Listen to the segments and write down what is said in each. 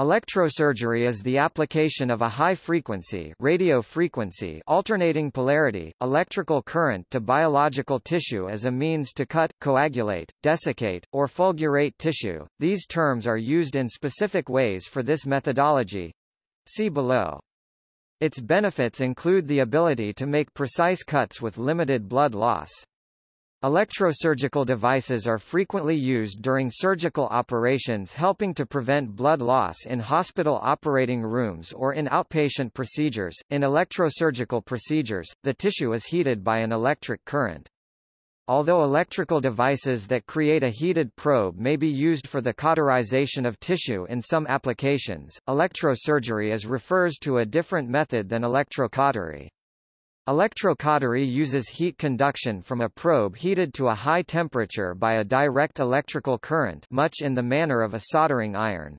Electrosurgery is the application of a high-frequency radio frequency alternating polarity, electrical current to biological tissue as a means to cut, coagulate, desiccate, or fulgurate tissue. These terms are used in specific ways for this methodology. See below. Its benefits include the ability to make precise cuts with limited blood loss. Electrosurgical devices are frequently used during surgical operations helping to prevent blood loss in hospital operating rooms or in outpatient procedures. In electrosurgical procedures, the tissue is heated by an electric current. Although electrical devices that create a heated probe may be used for the cauterization of tissue in some applications, electrosurgery is refers to a different method than electrocautery. Electrocautery uses heat conduction from a probe heated to a high temperature by a direct electrical current much in the manner of a soldering iron.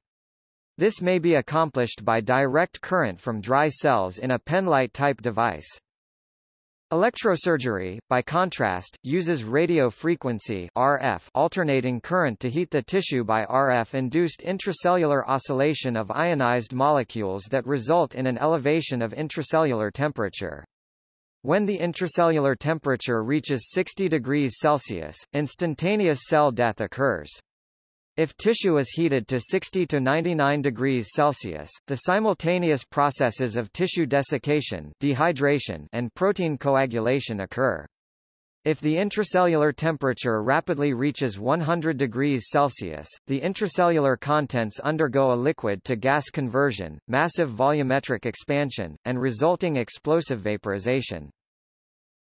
This may be accomplished by direct current from dry cells in a penlight-type device. Electrosurgery, by contrast, uses radio frequency RF alternating current to heat the tissue by RF-induced intracellular oscillation of ionized molecules that result in an elevation of intracellular temperature. When the intracellular temperature reaches 60 degrees Celsius, instantaneous cell death occurs. If tissue is heated to 60 to 99 degrees Celsius, the simultaneous processes of tissue desiccation dehydration and protein coagulation occur. If the intracellular temperature rapidly reaches 100 degrees Celsius, the intracellular contents undergo a liquid-to-gas conversion, massive volumetric expansion, and resulting explosive vaporization.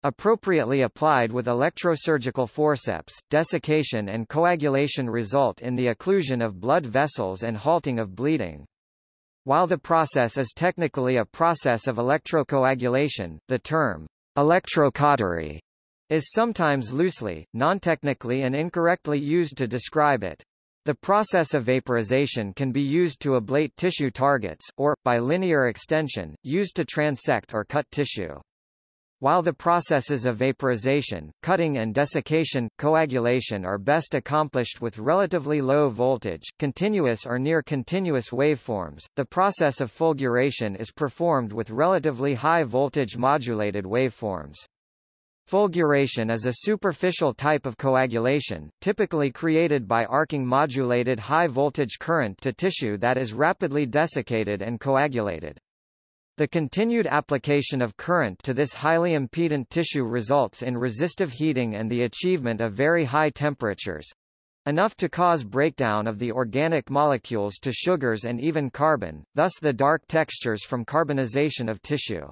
Appropriately applied with electrosurgical forceps, desiccation and coagulation result in the occlusion of blood vessels and halting of bleeding. While the process is technically a process of electrocoagulation, the term electrocautery is sometimes loosely, non-technically and incorrectly used to describe it. The process of vaporization can be used to ablate tissue targets, or, by linear extension, used to transect or cut tissue. While the processes of vaporization, cutting and desiccation, coagulation are best accomplished with relatively low voltage, continuous or near continuous waveforms, the process of fulguration is performed with relatively high voltage modulated waveforms. Fulguration is a superficial type of coagulation, typically created by arcing modulated high-voltage current to tissue that is rapidly desiccated and coagulated. The continued application of current to this highly impedant tissue results in resistive heating and the achievement of very high temperatures enough to cause breakdown of the organic molecules to sugars and even carbon, thus the dark textures from carbonization of tissue.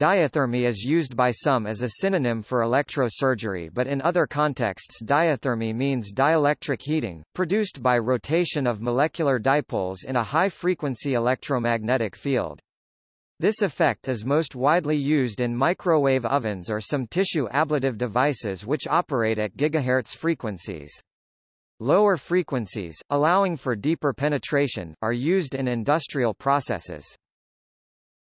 Diathermy is used by some as a synonym for electrosurgery but in other contexts diathermy means dielectric heating, produced by rotation of molecular dipoles in a high-frequency electromagnetic field. This effect is most widely used in microwave ovens or some tissue ablative devices which operate at gigahertz frequencies. Lower frequencies, allowing for deeper penetration, are used in industrial processes.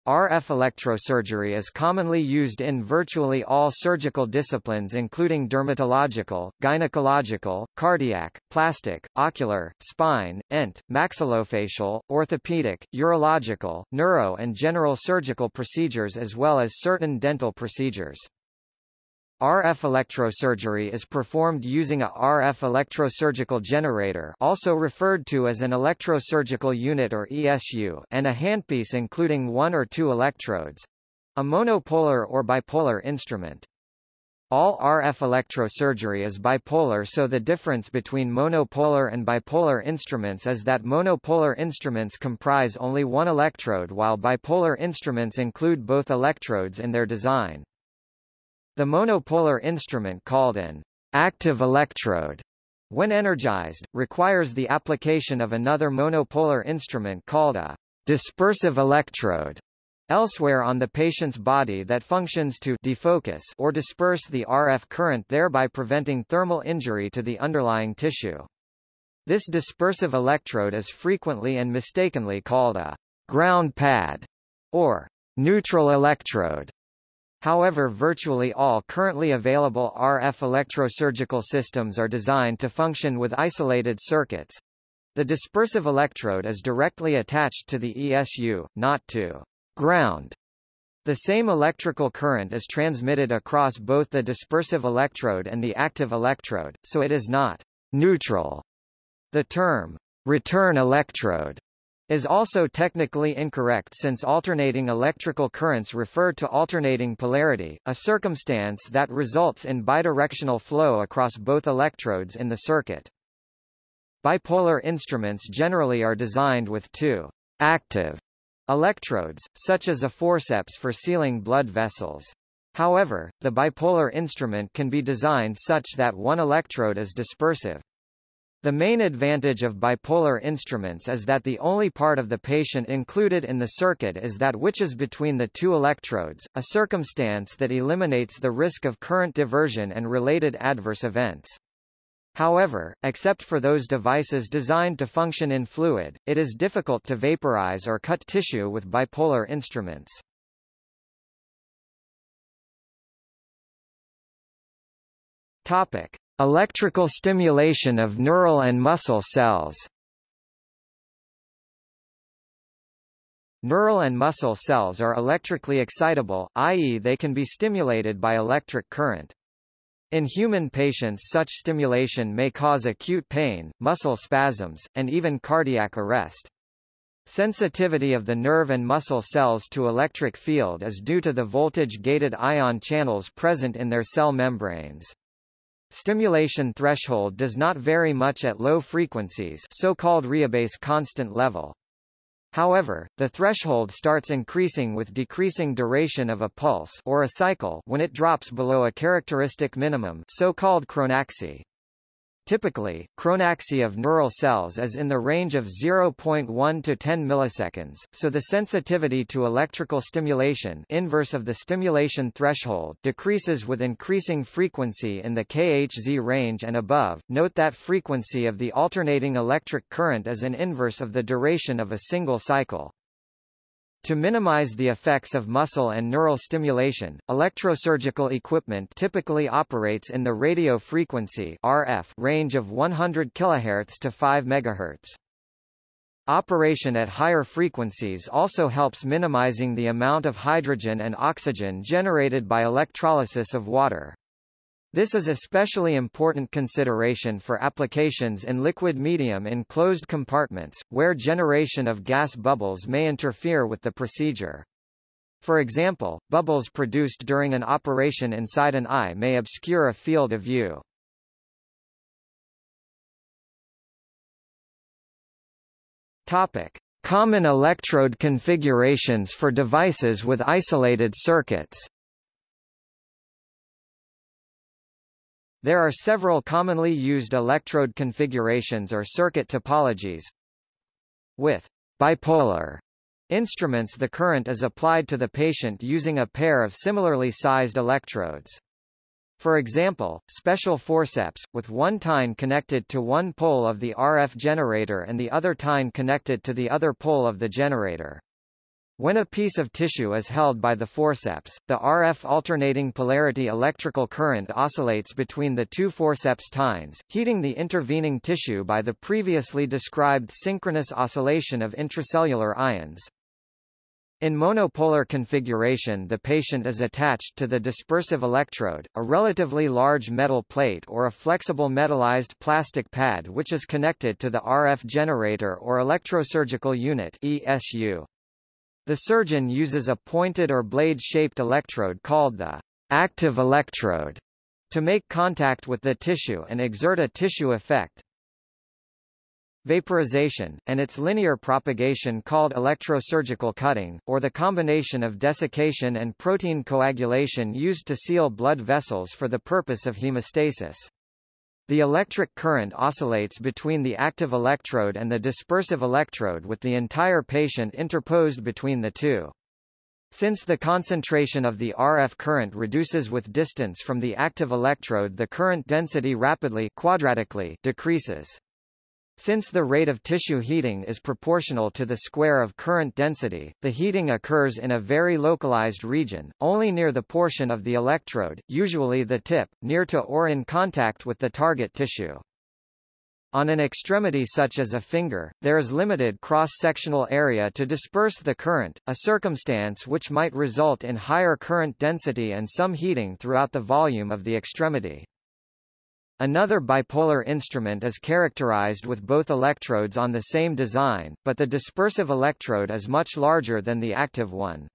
RF electrosurgery is commonly used in virtually all surgical disciplines including dermatological, gynecological, cardiac, plastic, ocular, spine, ENT, maxillofacial, orthopedic, urological, neuro and general surgical procedures as well as certain dental procedures. RF electrosurgery is performed using a RF electrosurgical generator also referred to as an electrosurgical unit or ESU and a handpiece including one or two electrodes a monopolar or bipolar instrument. All RF electrosurgery is bipolar so the difference between monopolar and bipolar instruments is that monopolar instruments comprise only one electrode while bipolar instruments include both electrodes in their design. The monopolar instrument called an active electrode when energized, requires the application of another monopolar instrument called a dispersive electrode elsewhere on the patient's body that functions to defocus or disperse the RF current thereby preventing thermal injury to the underlying tissue. This dispersive electrode is frequently and mistakenly called a ground pad or neutral electrode. However virtually all currently available RF electrosurgical systems are designed to function with isolated circuits. The dispersive electrode is directly attached to the ESU, not to ground. The same electrical current is transmitted across both the dispersive electrode and the active electrode, so it is not neutral. The term return electrode is also technically incorrect since alternating electrical currents refer to alternating polarity, a circumstance that results in bidirectional flow across both electrodes in the circuit. Bipolar instruments generally are designed with two active electrodes, such as a forceps for sealing blood vessels. However, the bipolar instrument can be designed such that one electrode is dispersive. The main advantage of bipolar instruments is that the only part of the patient included in the circuit is that which is between the two electrodes, a circumstance that eliminates the risk of current diversion and related adverse events. However, except for those devices designed to function in fluid, it is difficult to vaporize or cut tissue with bipolar instruments. Topic: Electrical stimulation of neural and muscle cells. Neural and muscle cells are electrically excitable, i.e. they can be stimulated by electric current. In human patients such stimulation may cause acute pain, muscle spasms, and even cardiac arrest. Sensitivity of the nerve and muscle cells to electric field is due to the voltage-gated ion channels present in their cell membranes. Stimulation threshold does not vary much at low frequencies so-called rheobase constant level. However, the threshold starts increasing with decreasing duration of a pulse or a cycle when it drops below a characteristic minimum so-called chronaxy. Typically, chronaxy of neural cells is in the range of 0.1 to 10 milliseconds, so the sensitivity to electrical stimulation inverse of the stimulation threshold decreases with increasing frequency in the kHz range and above. Note that frequency of the alternating electric current is an inverse of the duration of a single cycle. To minimize the effects of muscle and neural stimulation, electrosurgical equipment typically operates in the radio frequency RF range of 100 kHz to 5 MHz. Operation at higher frequencies also helps minimizing the amount of hydrogen and oxygen generated by electrolysis of water. This is especially important consideration for applications in liquid medium in closed compartments, where generation of gas bubbles may interfere with the procedure. For example, bubbles produced during an operation inside an eye may obscure a field of view. Topic. Common electrode configurations for devices with isolated circuits There are several commonly used electrode configurations or circuit topologies. With bipolar instruments the current is applied to the patient using a pair of similarly sized electrodes. For example, special forceps, with one tine connected to one pole of the RF generator and the other tine connected to the other pole of the generator. When a piece of tissue is held by the forceps, the RF alternating polarity electrical current oscillates between the two forceps tines, heating the intervening tissue by the previously described synchronous oscillation of intracellular ions. In monopolar configuration the patient is attached to the dispersive electrode, a relatively large metal plate or a flexible metallized plastic pad which is connected to the RF generator or electrosurgical unit ESU. The surgeon uses a pointed or blade-shaped electrode called the active electrode to make contact with the tissue and exert a tissue effect. Vaporization, and its linear propagation called electrosurgical cutting, or the combination of desiccation and protein coagulation used to seal blood vessels for the purpose of hemostasis. The electric current oscillates between the active electrode and the dispersive electrode with the entire patient interposed between the two. Since the concentration of the RF current reduces with distance from the active electrode the current density rapidly quadratically decreases. Since the rate of tissue heating is proportional to the square of current density, the heating occurs in a very localized region, only near the portion of the electrode, usually the tip, near to or in contact with the target tissue. On an extremity such as a finger, there is limited cross-sectional area to disperse the current, a circumstance which might result in higher current density and some heating throughout the volume of the extremity. Another bipolar instrument is characterized with both electrodes on the same design, but the dispersive electrode is much larger than the active one.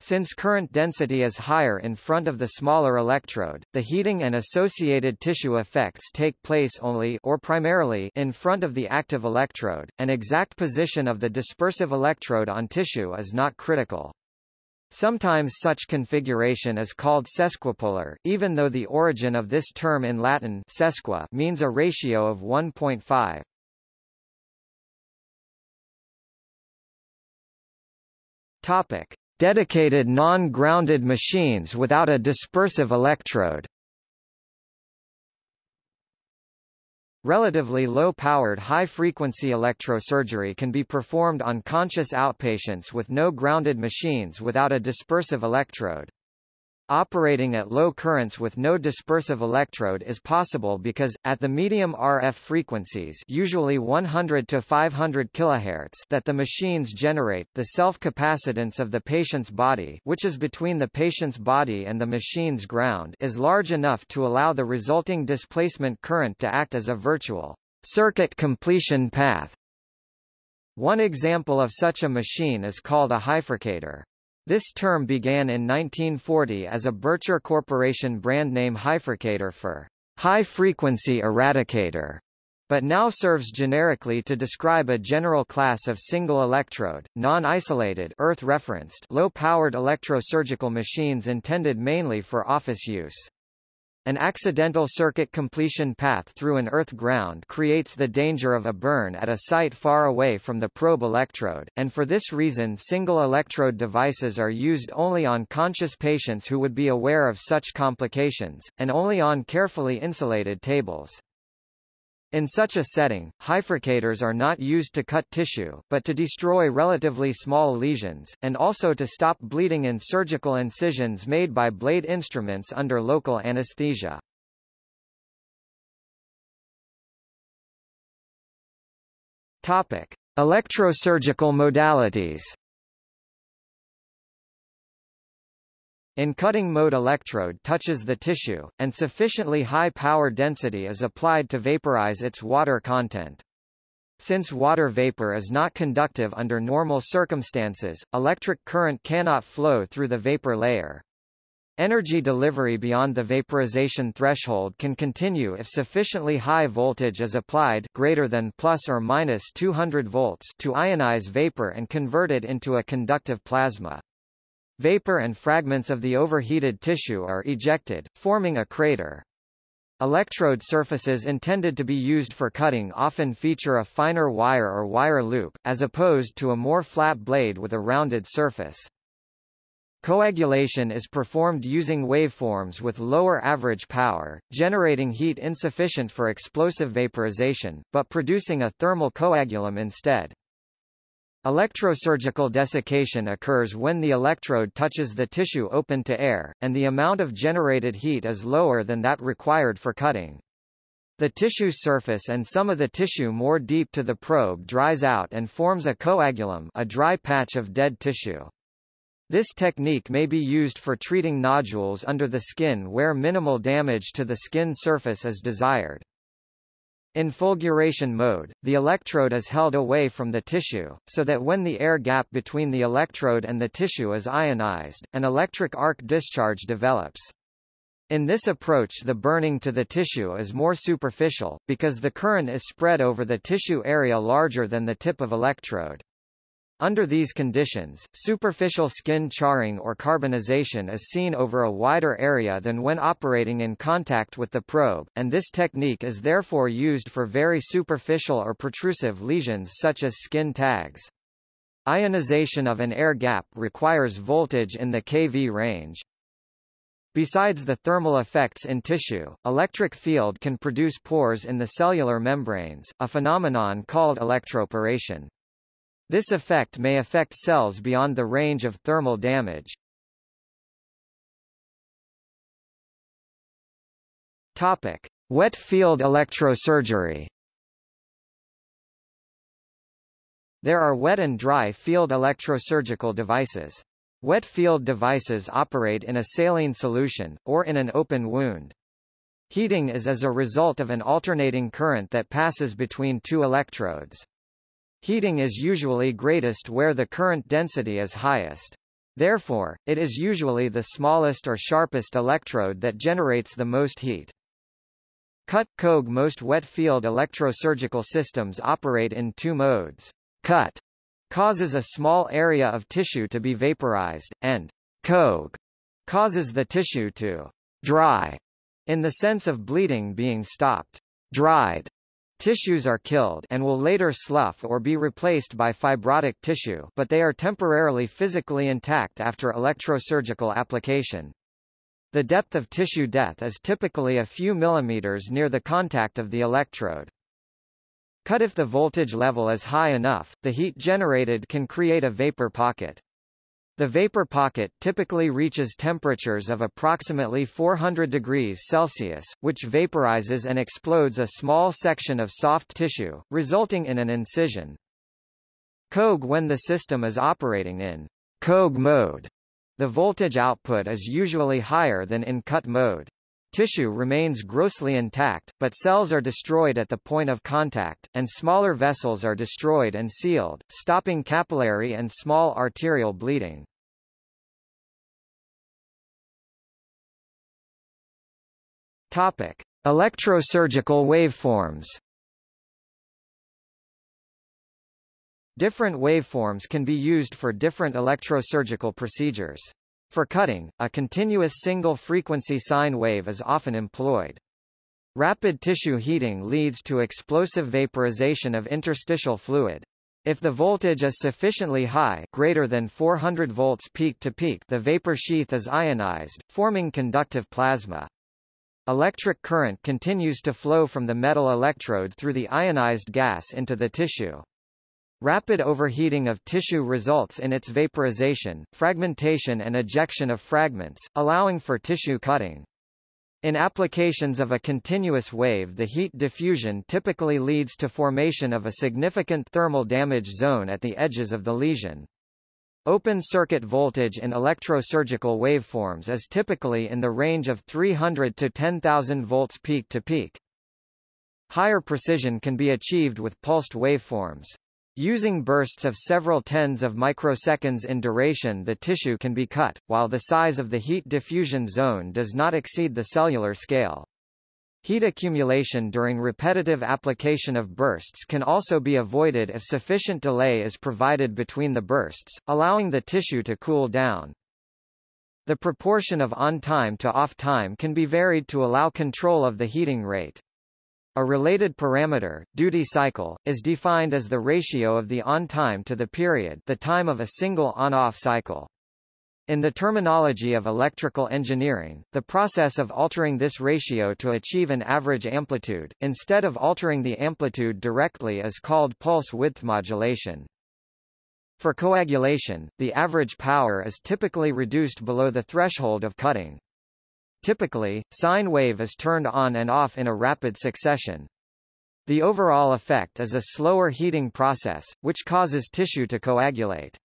Since current density is higher in front of the smaller electrode, the heating and associated tissue effects take place only or primarily in front of the active electrode. An exact position of the dispersive electrode on tissue is not critical. Sometimes such configuration is called sesquipolar, even though the origin of this term in Latin sesqui means a ratio of 1.5. Topic: Dedicated non-grounded machines without a dispersive electrode Relatively low-powered high-frequency electrosurgery can be performed on conscious outpatients with no grounded machines without a dispersive electrode. Operating at low currents with no dispersive electrode is possible because, at the medium RF frequencies usually 100 to 500 kHz that the machines generate, the self-capacitance of the patient's body which is between the patient's body and the machine's ground is large enough to allow the resulting displacement current to act as a virtual circuit completion path. One example of such a machine is called a hyfrecator. This term began in 1940 as a Birtcher Corporation brand name hyfrecator for high-frequency eradicator, but now serves generically to describe a general class of single-electrode, non-isolated earth-referenced low-powered electrosurgical machines intended mainly for office use. An accidental circuit completion path through an earth ground creates the danger of a burn at a site far away from the probe electrode, and for this reason single electrode devices are used only on conscious patients who would be aware of such complications, and only on carefully insulated tables. In such a setting, hyfrecators are not used to cut tissue, but to destroy relatively small lesions, and also to stop bleeding in surgical incisions made by blade instruments under local anesthesia. Topic. Electrosurgical modalities In cutting mode electrode touches the tissue, and sufficiently high power density is applied to vaporize its water content. Since water vapor is not conductive under normal circumstances, electric current cannot flow through the vapor layer. Energy delivery beyond the vaporization threshold can continue if sufficiently high voltage is applied greater than plus or minus 200 volts to ionize vapor and convert it into a conductive plasma. Vapor and fragments of the overheated tissue are ejected, forming a crater. Electrode surfaces intended to be used for cutting often feature a finer wire or wire loop, as opposed to a more flat blade with a rounded surface. Coagulation is performed using waveforms with lower average power, generating heat insufficient for explosive vaporization, but producing a thermal coagulum instead. Electrosurgical desiccation occurs when the electrode touches the tissue open to air, and the amount of generated heat is lower than that required for cutting. The tissue surface and some of the tissue more deep to the probe dries out and forms a coagulum a dry patch of dead tissue. This technique may be used for treating nodules under the skin where minimal damage to the skin surface is desired. In fulguration mode, the electrode is held away from the tissue, so that when the air gap between the electrode and the tissue is ionized, an electric arc discharge develops. In this approach the burning to the tissue is more superficial, because the current is spread over the tissue area larger than the tip of electrode. Under these conditions, superficial skin charring or carbonization is seen over a wider area than when operating in contact with the probe, and this technique is therefore used for very superficial or protrusive lesions such as skin tags. Ionization of an air gap requires voltage in the kV range. Besides the thermal effects in tissue, electric field can produce pores in the cellular membranes, a phenomenon called electroporation. This effect may affect cells beyond the range of thermal damage. Topic: Wet field electrosurgery. There are wet and dry field electrosurgical devices. Wet field devices operate in a saline solution, or in an open wound. Heating is as a result of an alternating current that passes between two electrodes. Heating is usually greatest where the current density is highest. Therefore, it is usually the smallest or sharpest electrode that generates the most heat. Cut Coag Most wet field electrosurgical systems operate in two modes. Cut causes a small area of tissue to be vaporized, and Coag causes the tissue to dry in the sense of bleeding being stopped. Dried tissues are killed and will later slough or be replaced by fibrotic tissue but they are temporarily physically intact after electrosurgical application. The depth of tissue death is typically a few millimeters near the contact of the electrode. Cut if the voltage level is high enough, the heat generated can create a vapor pocket. The vapor pocket typically reaches temperatures of approximately 400 degrees Celsius, which vaporizes and explodes a small section of soft tissue, resulting in an incision. Coag When the system is operating in Coag mode, the voltage output is usually higher than in cut mode. Tissue remains grossly intact, but cells are destroyed at the point of contact, and smaller vessels are destroyed and sealed, stopping capillary and small arterial bleeding. Topic: Electrosurgical waveforms. Different waveforms can be used for different electrosurgical procedures. For cutting, a continuous single-frequency sine wave is often employed. Rapid tissue heating leads to explosive vaporization of interstitial fluid. If the voltage is sufficiently high greater than 400 volts peak to peak the vapor sheath is ionized, forming conductive plasma. Electric current continues to flow from the metal electrode through the ionized gas into the tissue. Rapid overheating of tissue results in its vaporization, fragmentation and ejection of fragments, allowing for tissue cutting. In applications of a continuous wave the heat diffusion typically leads to formation of a significant thermal damage zone at the edges of the lesion. Open circuit voltage in electrosurgical waveforms is typically in the range of 300 to 10,000 volts peak to peak. Higher precision can be achieved with pulsed waveforms. Using bursts of several tens of microseconds in duration the tissue can be cut, while the size of the heat diffusion zone does not exceed the cellular scale. Heat accumulation during repetitive application of bursts can also be avoided if sufficient delay is provided between the bursts, allowing the tissue to cool down. The proportion of on-time to off-time can be varied to allow control of the heating rate. A related parameter, duty cycle, is defined as the ratio of the on-time to the period the time of a single on-off cycle. In the terminology of electrical engineering, the process of altering this ratio to achieve an average amplitude, instead of altering the amplitude directly is called pulse width modulation. For coagulation, the average power is typically reduced below the threshold of cutting. Typically, sine wave is turned on and off in a rapid succession. The overall effect is a slower heating process, which causes tissue to coagulate.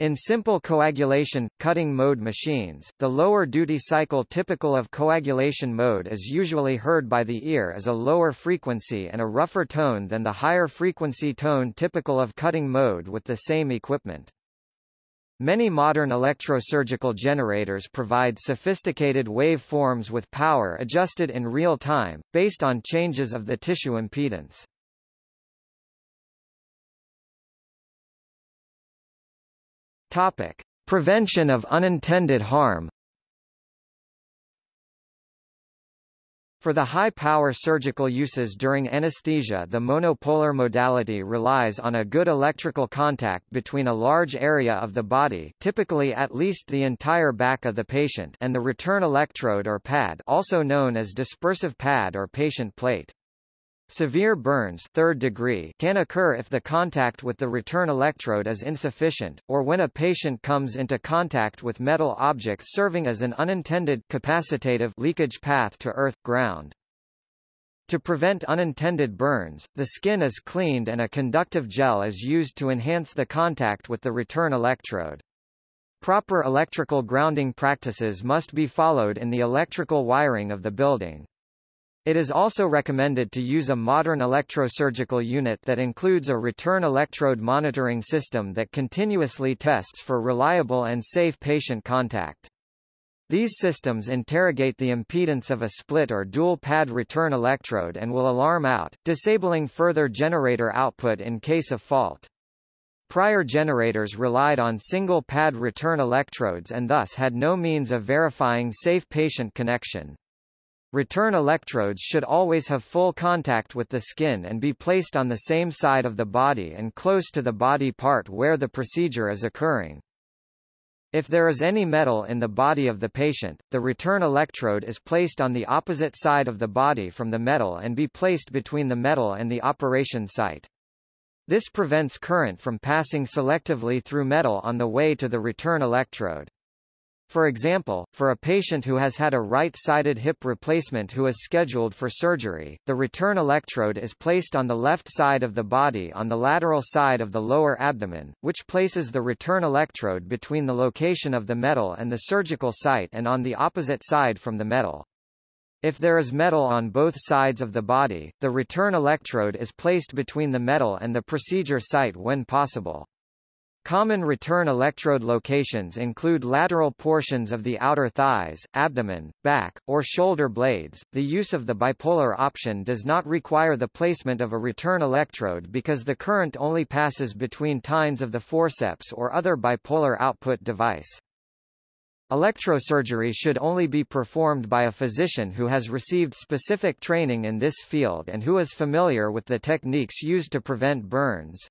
In simple coagulation, cutting mode machines, the lower duty cycle typical of coagulation mode is usually heard by the ear as a lower frequency and a rougher tone than the higher frequency tone typical of cutting mode with the same equipment. Many modern electrosurgical generators provide sophisticated wave forms with power adjusted in real time, based on changes of the tissue impedance. Topic. Prevention of unintended harm For the high-power surgical uses during anesthesia the monopolar modality relies on a good electrical contact between a large area of the body typically at least the entire back of the patient and the return electrode or pad also known as dispersive pad or patient plate. Severe burns third degree can occur if the contact with the return electrode is insufficient, or when a patient comes into contact with metal objects serving as an unintended capacitative leakage path to earth, ground. To prevent unintended burns, the skin is cleaned and a conductive gel is used to enhance the contact with the return electrode. Proper electrical grounding practices must be followed in the electrical wiring of the building. It is also recommended to use a modern electrosurgical unit that includes a return electrode monitoring system that continuously tests for reliable and safe patient contact. These systems interrogate the impedance of a split or dual pad return electrode and will alarm out, disabling further generator output in case of fault. Prior generators relied on single pad return electrodes and thus had no means of verifying safe patient connection. Return electrodes should always have full contact with the skin and be placed on the same side of the body and close to the body part where the procedure is occurring. If there is any metal in the body of the patient, the return electrode is placed on the opposite side of the body from the metal and be placed between the metal and the operation site. This prevents current from passing selectively through metal on the way to the return electrode. For example, for a patient who has had a right-sided hip replacement who is scheduled for surgery, the return electrode is placed on the left side of the body on the lateral side of the lower abdomen, which places the return electrode between the location of the metal and the surgical site and on the opposite side from the metal. If there is metal on both sides of the body, the return electrode is placed between the metal and the procedure site when possible. Common return electrode locations include lateral portions of the outer thighs, abdomen, back, or shoulder blades. The use of the bipolar option does not require the placement of a return electrode because the current only passes between tines of the forceps or other bipolar output device. Electrosurgery should only be performed by a physician who has received specific training in this field and who is familiar with the techniques used to prevent burns.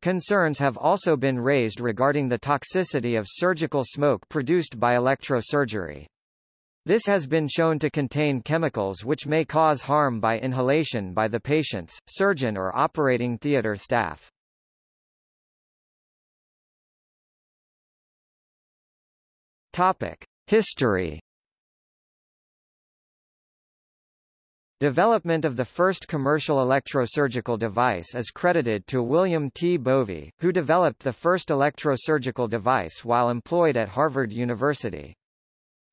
Concerns have also been raised regarding the toxicity of surgical smoke produced by electrosurgery. This has been shown to contain chemicals which may cause harm by inhalation by the patients, surgeon or operating theater staff. Topic: History Development of the first commercial electrosurgical device is credited to William T. Bovie, who developed the first electrosurgical device while employed at Harvard University.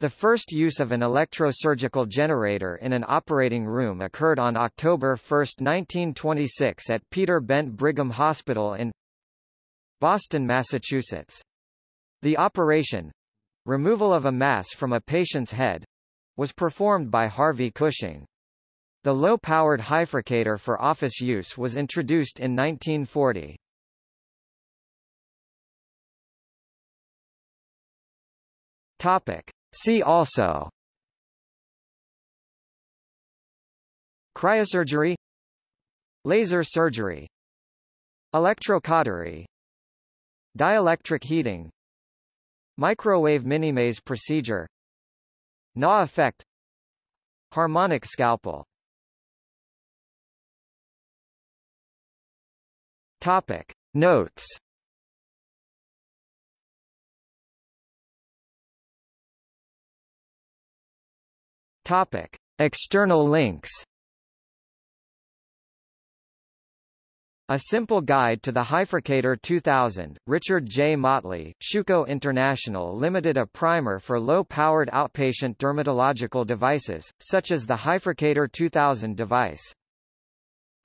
The first use of an electrosurgical generator in an operating room occurred on October 1, 1926 at Peter Bent Brigham Hospital in Boston, Massachusetts. The operation removal of a mass from a patient's head was performed by Harvey Cushing. The low-powered hyfrecator for office use was introduced in 1940. Topic. See also. Cryosurgery. Laser surgery. Electrocautery. Dielectric heating. Microwave minimaze procedure. Naw effect. Harmonic scalpel Topic Notes Topic External links A Simple Guide to the Hyfrecator 2000, Richard J. Motley, Schuco International Limited A primer for low-powered outpatient dermatological devices, such as the Hyfrecator 2000 device.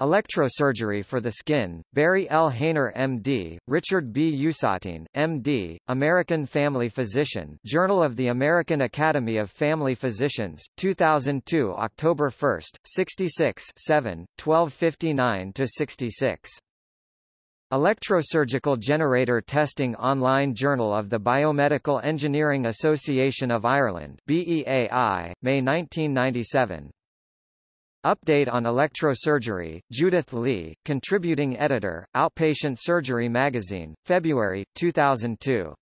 Electrosurgery for the Skin, Barry L. Hainer M.D., Richard B. Usatine, M.D., American Family Physician Journal of the American Academy of Family Physicians, 2002 October 1, 66 7, 1259-66. Electrosurgical Generator Testing Online Journal of the Biomedical Engineering Association of Ireland BEAI, May 1997. Update on Electrosurgery, Judith Lee, Contributing Editor, Outpatient Surgery Magazine, February, 2002.